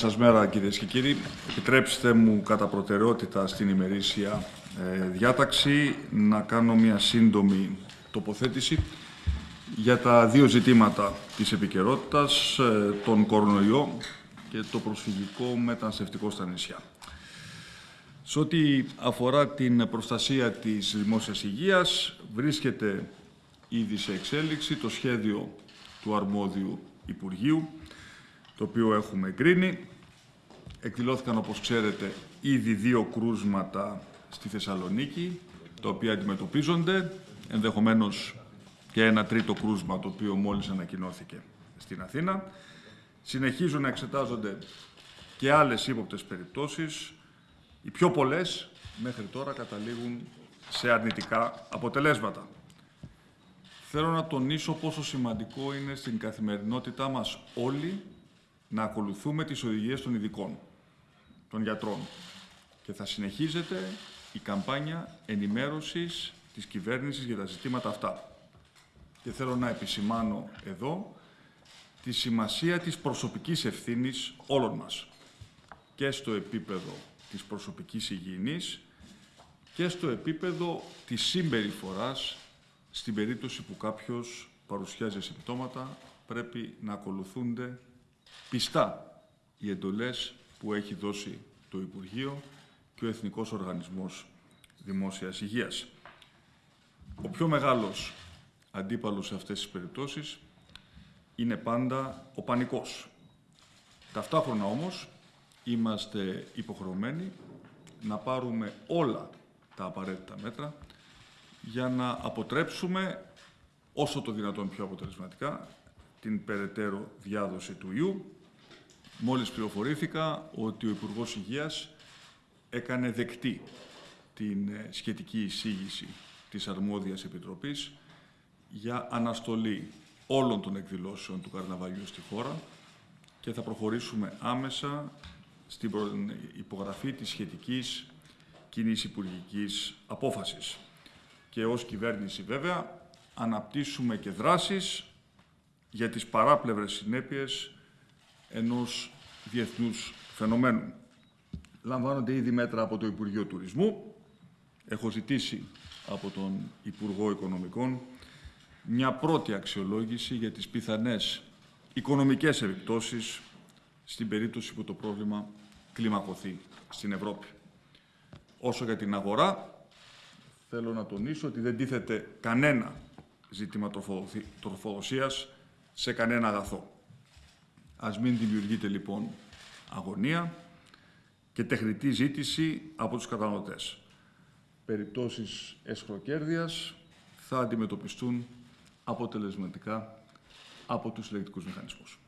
Σας μέρα κυρίες και κύριοι. Επιτρέψτε μου κατά προτεραιότητα στην ημερήσια ε, διάταξη να κάνω μια σύντομη τοποθέτηση για τα δύο ζητήματα της επικαιρότητας, ε, τον κορονοϊό και το προσφυγικό μεταναστευτικό στα νησιά. Σε ό,τι αφορά την προστασία της δημόσιας υγείας, βρίσκεται ήδη σε εξέλιξη το σχέδιο του αρμόδιου Υπουργείου, το οποίο έχουμε εγκρίνει. Εκδηλώθηκαν, όπως ξέρετε, ήδη δύο κρούσματα στη Θεσσαλονίκη, τα οποία αντιμετωπίζονται, ενδεχομένως και ένα τρίτο κρούσμα, το οποίο μόλις ανακοινώθηκε στην Αθήνα. Συνεχίζουν να εξετάζονται και άλλες ύποπτες περιπτώσεις. Οι πιο πολλές μέχρι τώρα καταλήγουν σε αρνητικά αποτελέσματα. Θέλω να τονίσω πόσο σημαντικό είναι στην καθημερινότητά μας όλοι να ακολουθούμε τις οδηγίες των ειδικών, των γιατρών. Και θα συνεχίζεται η καμπάνια ενημέρωσης της κυβέρνησης για τα ζητήματα αυτά. Και θέλω να επισημάνω εδώ τη σημασία της προσωπικής ευθύνης όλων μας και στο επίπεδο της προσωπικής υγιεινής και στο επίπεδο της συμπεριφοράς στην περίπτωση που κάποιος παρουσιάζει συμπτώματα πρέπει να ακολουθούνται πιστά οι εντολές που έχει δώσει το Υπουργείο και ο Εθνικός Οργανισμός Δημόσιας Υγείας. Ο πιο μεγάλος αντίπαλος σε αυτές τις περιπτώσεις είναι πάντα ο πανικός. Ταυτόχρονα όμως είμαστε υποχρεωμένοι να πάρουμε όλα τα απαραίτητα μέτρα για να αποτρέψουμε όσο το δυνατόν πιο αποτελεσματικά την περαιτέρω διάδοση του ιού. Μόλις πληροφορήθηκα ότι ο Υπουργός Υγείας έκανε δεκτή την ε, σχετική εισήγηση της Αρμόδιας Επιτροπής για αναστολή όλων των εκδηλώσεων του καρναβαλιού στη χώρα και θα προχωρήσουμε άμεσα στην υπογραφή της σχετικής κοινή υπουργικής απόφασης. Και ως κυβέρνηση βέβαια αναπτύσσουμε και δράσεις για τις παράπλευρες συνέπειες ενός διεθνούς φαινομένου. Λαμβάνονται ήδη μέτρα από το Υπουργείο Τουρισμού. Έχω ζητήσει από τον Υπουργό Οικονομικών μια πρώτη αξιολόγηση για τις πιθανές οικονομικές επιπτώσεις στην περίπτωση που το πρόβλημα κλιμακωθεί στην Ευρώπη. Όσο για την αγορά, θέλω να τονίσω ότι δεν τίθεται κανένα ζήτημα τροφοδοσίας σε κανένα αγαθό. Ας μην δημιουργείται λοιπόν αγωνία και τεχνητή ζήτηση από τους καταναλωτές. Περιπτώσεις εσχροκέρδειας θα αντιμετωπιστούν αποτελεσματικά από τους συλλεκτικούς μηχανισμούς.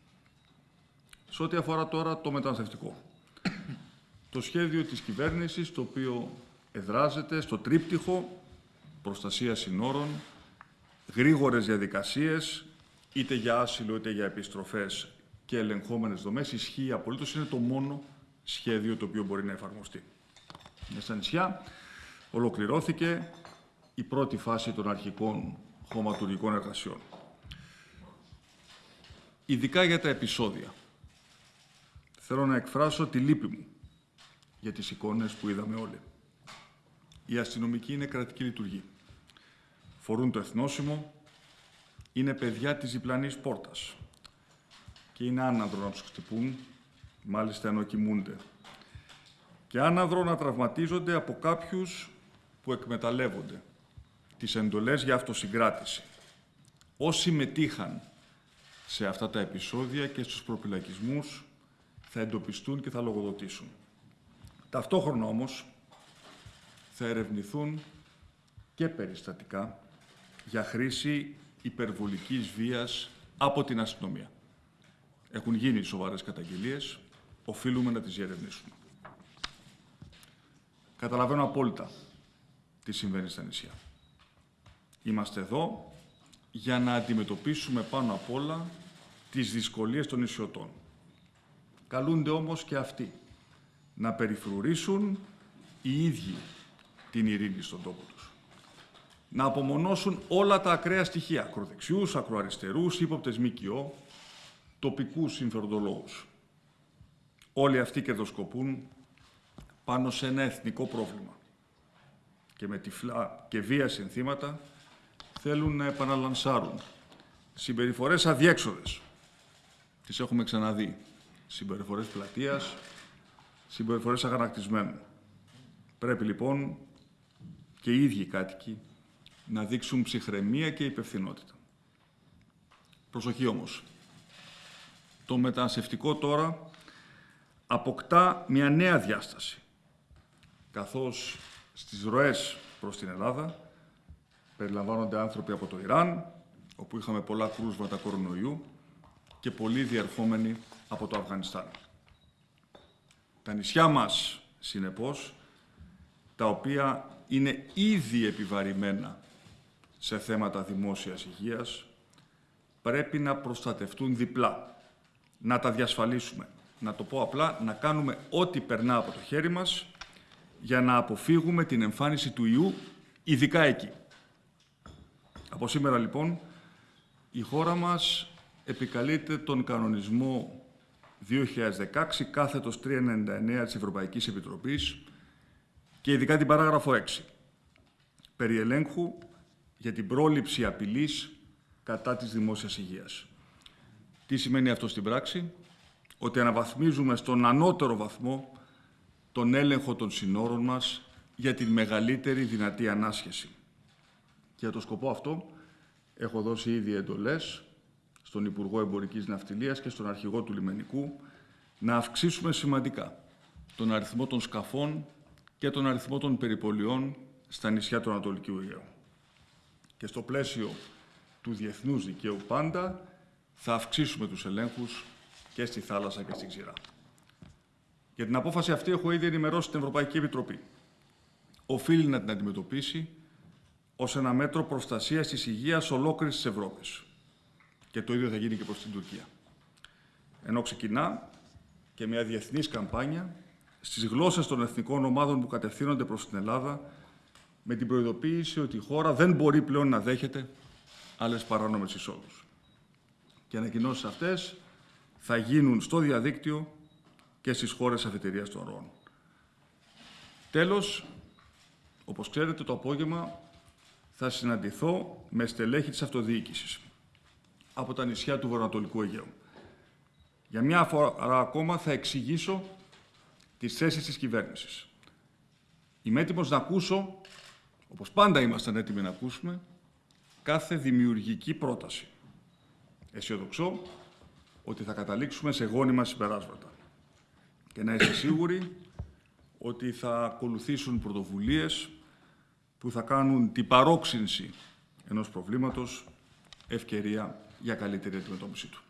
Σε ό,τι αφορά τώρα το μεταναστευτικό. Το σχέδιο της κυβέρνησης, το οποίο εδράζεται στο τρίπτυχο προστασία συνόρων, γρήγορες διαδικασίες, είτε για άσυλο είτε για επιστροφές και ελεγχόμενες δομές, ισχύει απολύτως, είναι το μόνο σχέδιο το οποίο μπορεί να εφαρμοστεί. Στα νησιά ολοκληρώθηκε η πρώτη φάση των αρχικών χωματουργικών εργασιών. Ειδικά για τα επεισόδια. Θέλω να εκφράσω τη λύπη μου για τις εικόνες που είδαμε όλοι. Η αστυνομική είναι κρατική λειτουργή. Φορούν το εθνόσημο, είναι παιδιά της διπλανής πόρτας και είναι άναδρο να τους χτυπούν, μάλιστα ενώ κοιμούνται. Και άναδρο να τραυματίζονται από κάποιους που εκμεταλλεύονται τις εντολές για αυτοσυγκράτηση. Όσοι μετήχαν σε αυτά τα επεισόδια και στους προπυλακισμούς θα εντοπιστούν και θα λογοδοτήσουν. Ταυτόχρονα όμως θα ερευνηθούν και περιστατικά για χρήση υπερβολικής βίας από την αστυνομία. Έχουν γίνει σοβαρές καταγγελίες, οφείλουμε να τις διερευνήσουμε. Καταλαβαίνω απόλυτα τι συμβαίνει στα νησιά. Είμαστε εδώ για να αντιμετωπίσουμε πάνω απ' όλα τις δυσκολίες των νησιωτών. Καλούνται όμως και αυτοί να περιφρουρήσουν οι ίδιοι την ειρήνη στον τόπο τους. Να απομονώσουν όλα τα ακραία στοιχεία, ακροδεξιούς, ακροαριστερούς, ύποπτες ΜΚΟ, τοπικούς συμφεροντολόγους. όλοι αυτοί κερδοσκοπούν πάνω σε ένα εθνικό πρόβλημα και με τυφλά και βία συνθήματα θέλουν να επαναλανσάρουν συμπεριφορές αδιέξοδες. Τις έχουμε ξαναδεί. Συμπεριφορές πλατείας, συμπεριφορές αγανακτισμένων. Πρέπει λοιπόν και οι ίδιοι κάτοικοι να δείξουν ψυχραιμία και υπευθυνότητα. Προσοχή όμως. Το μεταναστευτικό τώρα αποκτά μια νέα διάσταση, καθώς στις ροές προς την Ελλάδα περιλαμβάνονται άνθρωποι από το Ιράν, όπου είχαμε πολλά κρούσματα κορονοϊού και πολλοί διερχόμενοι από το Αφγανιστάν. Τα νησιά μας, συνεπώς, τα οποία είναι ήδη επιβαρημένα σε θέματα δημόσιας υγείας, πρέπει να προστατευτούν διπλά. Να τα διασφαλίσουμε. Να το πω απλά, να κάνουμε ό,τι περνά από το χέρι μας για να αποφύγουμε την εμφάνιση του ιού, ειδικά εκεί. Από σήμερα, λοιπόν, η χώρα μας επικαλείται τον κανονισμό 2016 κάθετος 399 της Ευρωπαϊκής Επιτροπής και ειδικά την παράγραφο 6 περί ελέγχου για την πρόληψη απειλής κατά της δημόσιας υγείας. Τι σημαίνει αυτό στην πράξη; Ότι αναβαθμίζουμε στον ανώτερο βαθμό τον έλεγχο των συνόρων μας για την μεγαλύτερη δυνατή ανάσχεση. Και για το σκοπό αυτό έχω δώσει ήδη εντολές στον Υπουργό Εμπορικής Ναυτιλίας και στον Αρχηγό του Λιμενικού να αυξήσουμε σημαντικά τον αριθμό των σκαφών και τον αριθμό των περιπολιών στα νησιά του Ανατολικού Αιγαίου. Και στο πλαίσιο του διεθνούς δικαίου πάντα θα αυξήσουμε τους ελέγχους και στη θάλασσα και στη ξηρά. Για την απόφαση αυτή έχω ήδη ενημερώσει την Ευρωπαϊκή Επιτροπή. Οφείλει να την αντιμετωπίσει ως ένα μέτρο προστασίας της υγείας ολόκληρης της Ευρώπης. Και το ίδιο θα γίνει και προς την Τουρκία. Ενώ ξεκινά και μια διεθνής καμπάνια στις γλώσσες των εθνικών ομάδων που κατευθύνονται προς την Ελλάδα με την προειδοποίηση ότι η χώρα δεν μπορεί πλέον να δέχεται άλλες παράνομες εισόδους. Και ανακοινώσεις αυτές θα γίνουν στο διαδίκτυο και στις χώρες αφετηρίας των ροών. Τέλος, όπως ξέρετε, το απόγευμα θα συναντηθώ με στελέχη της αυτοδιοίκησης από τα νησιά του Βορειοανατολικού Αιγαίου. Για μια φορά ακόμα θα εξηγήσω τις θέσεις της κυβέρνησης. Είμαι έτοιμος να ακούσω, όπως πάντα ήμασταν έτοιμοι να ακούσουμε, κάθε δημιουργική πρόταση. Αισιοδοξώ ότι θα καταλήξουμε σε γόνιμα συμπεράσματα. Και να είστε σίγουροι ότι θα ακολουθήσουν πρωτοβουλίες που θα κάνουν την παρόξυνση ενός προβλήματος ευκαιρία για καλύτερη αντιμετώπιση του.